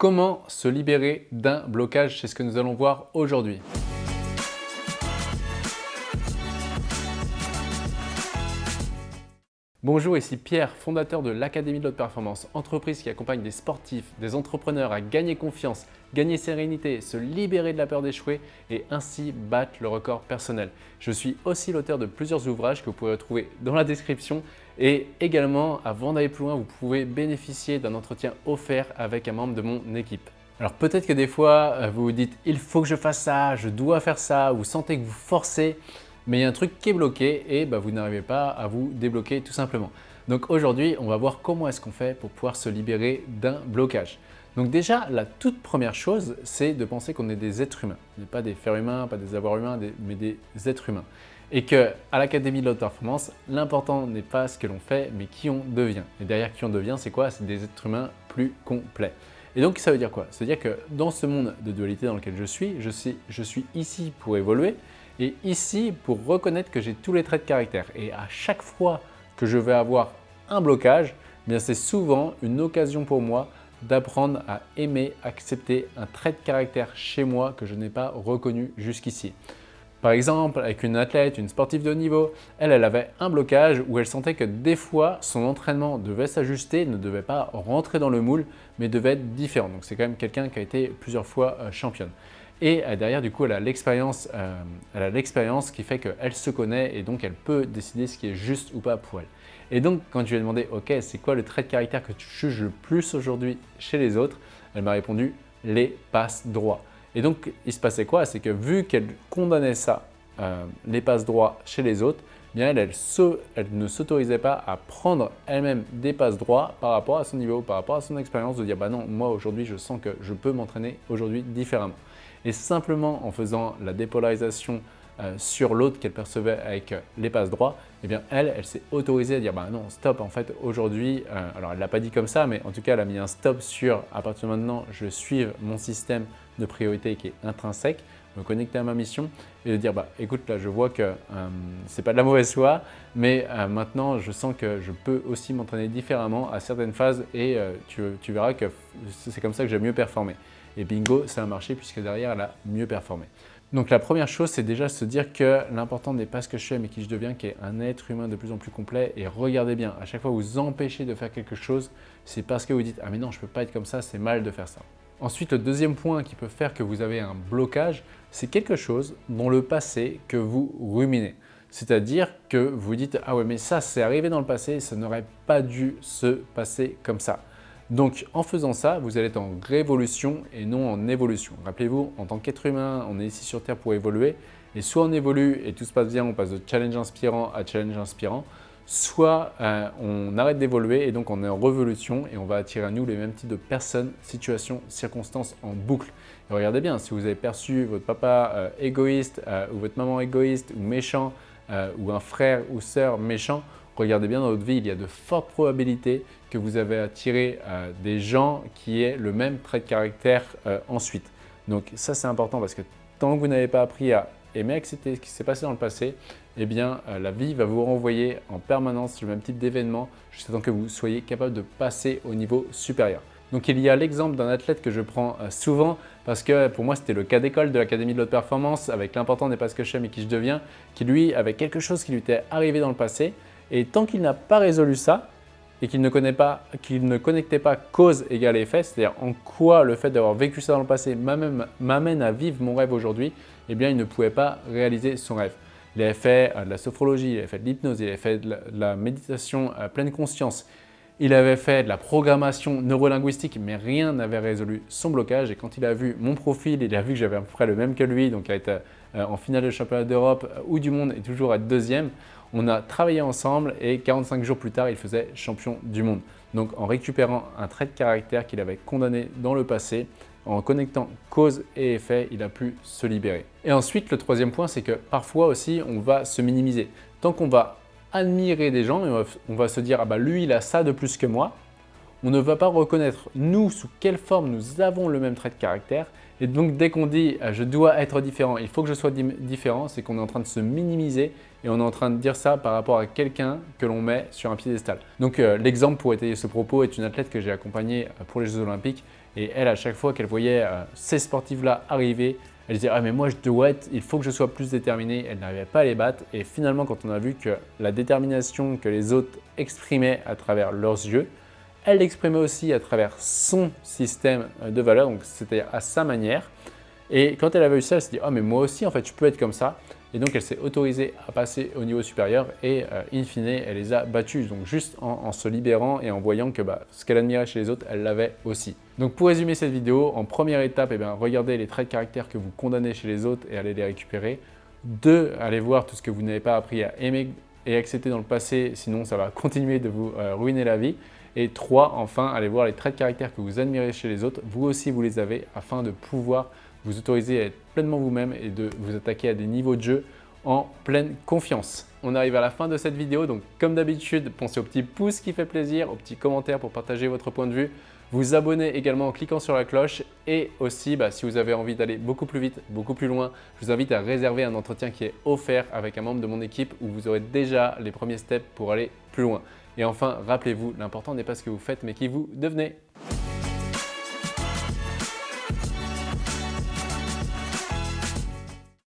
Comment se libérer d'un blocage? C'est ce que nous allons voir aujourd'hui. Bonjour, ici Pierre, fondateur de l'Académie de l'Haute Performance, entreprise qui accompagne des sportifs, des entrepreneurs à gagner confiance, gagner sérénité, se libérer de la peur d'échouer et ainsi battre le record personnel. Je suis aussi l'auteur de plusieurs ouvrages que vous pouvez retrouver dans la description et également, avant d'aller plus loin, vous pouvez bénéficier d'un entretien offert avec un membre de mon équipe. Alors peut-être que des fois, euh, vous vous dites « il faut que je fasse ça, je dois faire ça », vous sentez que vous forcez mais il y a un truc qui est bloqué et bah, vous n'arrivez pas à vous débloquer tout simplement. Donc aujourd'hui, on va voir comment est-ce qu'on fait pour pouvoir se libérer d'un blocage. Donc déjà, la toute première chose, c'est de penser qu'on est des êtres humains. Pas des fers humains, pas des avoirs humains, mais des êtres humains. Et qu'à l'Académie de l'Haute Performance, l'important n'est pas ce que l'on fait, mais qui on devient. Et derrière qui on devient, c'est quoi? C'est des êtres humains plus complets. Et donc, ça veut dire quoi? Ça veut dire que dans ce monde de dualité dans lequel je suis, je suis ici pour évoluer, et ici pour reconnaître que j'ai tous les traits de caractère. Et à chaque fois que je vais avoir un blocage, eh c'est souvent une occasion pour moi d'apprendre à aimer, accepter un trait de caractère chez moi que je n'ai pas reconnu jusqu'ici. Par exemple, avec une athlète, une sportive de haut niveau, elle, elle avait un blocage où elle sentait que des fois, son entraînement devait s'ajuster, ne devait pas rentrer dans le moule, mais devait être différent. Donc c'est quand même quelqu'un qui a été plusieurs fois euh, championne. Et euh, derrière, du coup, elle a l'expérience euh, qui fait qu'elle se connaît et donc elle peut décider ce qui est juste ou pas pour elle. Et donc, quand je lui ai demandé « Ok, c'est quoi le trait de caractère que tu juges le plus aujourd'hui chez les autres ?» Elle m'a répondu « Les passes droits ». Et donc, il se passait quoi? C'est que vu qu'elle condamnait ça, euh, les passes droits chez les autres, bien elle, elle, ne s'autorisait pas à prendre elle-même des passes droits par rapport à son niveau, par rapport à son expérience, de dire « bah non, moi aujourd'hui, je sens que je peux m'entraîner aujourd'hui différemment ». Et simplement en faisant la dépolarisation euh, sur l'autre qu'elle percevait avec euh, les passes droits, eh bien elle, elle s'est autorisée à dire bah non, stop, en fait aujourd'hui, euh, alors elle ne l'a pas dit comme ça, mais en tout cas elle a mis un stop sur à partir de maintenant, je suive mon système de priorité qui est intrinsèque, me connecter à ma mission et de dire bah écoute là je vois que ce n'est pas de la mauvaise foi mais maintenant je sens que je peux aussi m'entraîner différemment à certaines phases et tu, tu verras que c'est comme ça que j'ai mieux performé. Et bingo, ça a marché puisque derrière, elle a mieux performé. Donc la première chose, c'est déjà se dire que l'important n'est pas ce que je fais, mais qui je deviens, qui est un être humain de plus en plus complet. Et regardez bien, à chaque fois que vous empêchez de faire quelque chose, c'est parce que vous dites « Ah mais non, je ne peux pas être comme ça, c'est mal de faire ça ». Ensuite, le deuxième point qui peut faire que vous avez un blocage, c'est quelque chose dans le passé que vous ruminez. C'est-à-dire que vous dites « Ah ouais, mais ça, c'est arrivé dans le passé, ça n'aurait pas dû se passer comme ça ». Donc en faisant ça, vous allez être en révolution et non en évolution. Rappelez-vous, en tant qu'être humain, on est ici sur Terre pour évoluer. Et soit on évolue et tout se passe bien, on passe de challenge inspirant à challenge inspirant, soit euh, on arrête d'évoluer et donc on est en révolution et on va attirer à nous les mêmes types de personnes, situations, circonstances en boucle. Regardez bien, si vous avez perçu votre papa euh, égoïste euh, ou votre maman égoïste ou méchant ou un frère ou sœur méchant, regardez bien dans votre vie, il y a de fortes probabilités que vous avez attiré euh, des gens qui aient le même trait de caractère euh, ensuite. Donc ça, c'est important parce que tant que vous n'avez pas appris à aimer accepter ce qui s'est passé dans le passé, eh bien, euh, la vie va vous renvoyer en permanence le même type d'événement jusqu'à temps que vous soyez capable de passer au niveau supérieur. Donc il y a l'exemple d'un athlète que je prends souvent parce que pour moi c'était le cas d'école de l'Académie de l'Haute Performance avec l'important n'est pas ce que je mais qui je deviens, qui lui avait quelque chose qui lui était arrivé dans le passé et tant qu'il n'a pas résolu ça et qu'il ne, ne connectait pas cause égale effet, c'est-à-dire en quoi le fait d'avoir vécu ça dans le passé m'amène à vivre mon rêve aujourd'hui, eh bien il ne pouvait pas réaliser son rêve. Il avait fait euh, de la sophrologie, il avait fait de l'hypnose, il avait fait de la méditation à pleine conscience, il avait fait de la programmation neurolinguistique, mais rien n'avait résolu son blocage. Et quand il a vu mon profil, il a vu que j'avais à peu près le même que lui, donc a été euh, en finale de championnat d'Europe ou du monde et toujours à deuxième. On a travaillé ensemble et 45 jours plus tard, il faisait champion du monde. Donc en récupérant un trait de caractère qu'il avait condamné dans le passé, en connectant cause et effet, il a pu se libérer. Et ensuite, le troisième point, c'est que parfois aussi, on va se minimiser. Tant qu'on va admirer des gens, on va se dire « ah bah lui, il a ça de plus que moi », on ne va pas reconnaître nous sous quelle forme nous avons le même trait de caractère. Et donc dès qu'on dit euh, je dois être différent, il faut que je sois différent, c'est qu'on est en train de se minimiser et on est en train de dire ça par rapport à quelqu'un que l'on met sur un piédestal. Donc euh, l'exemple pour étayer ce propos est une athlète que j'ai accompagnée euh, pour les Jeux Olympiques Et elle, à chaque fois qu'elle voyait euh, ces sportifs-là arriver, elle disait « Ah mais moi je dois être, il faut que je sois plus déterminée ». Elle n'arrivait pas à les battre et finalement quand on a vu que la détermination que les autres exprimaient à travers leurs yeux, elle l'exprimait aussi à travers son système de valeurs, donc c'est-à-dire à sa manière. Et quand elle avait eu ça, elle s'est dit « Ah mais moi aussi en fait je peux être comme ça ». Et donc, elle s'est autorisée à passer au niveau supérieur et euh, in fine, elle les a battus. Donc, juste en, se libérant et en voyant que bah, ce qu'elle admirait chez les autres, elle l'avait aussi. Donc, pour résumer cette vidéo, en première étape, eh bien, regardez les traits de caractère que vous condamnez chez les autres et allez les récupérer. Deux, allez voir tout ce que vous n'avez pas appris à aimer et accepter dans le passé, sinon ça va continuer de vous euh, ruiner la vie. Et trois, enfin, allez voir les traits de caractère que vous admirez chez les autres. Vous aussi, vous les avez afin de pouvoir vous autoriser à être pleinement vous-même et de vous attaquer à des niveaux de jeu en pleine confiance. On arrive à la fin de cette vidéo, donc comme d'habitude, pensez au petit pouce qui fait plaisir, au petit commentaire pour partager votre point de vue, vous abonner également en cliquant sur la cloche et aussi, bah, si vous avez envie d'aller beaucoup plus vite, beaucoup plus loin, je vous invite à réserver un entretien qui est offert avec un membre de mon équipe où vous aurez déjà les premiers steps pour aller plus loin. Et enfin, rappelez-vous, l'important n'est pas ce que vous faites, mais qui vous devenez.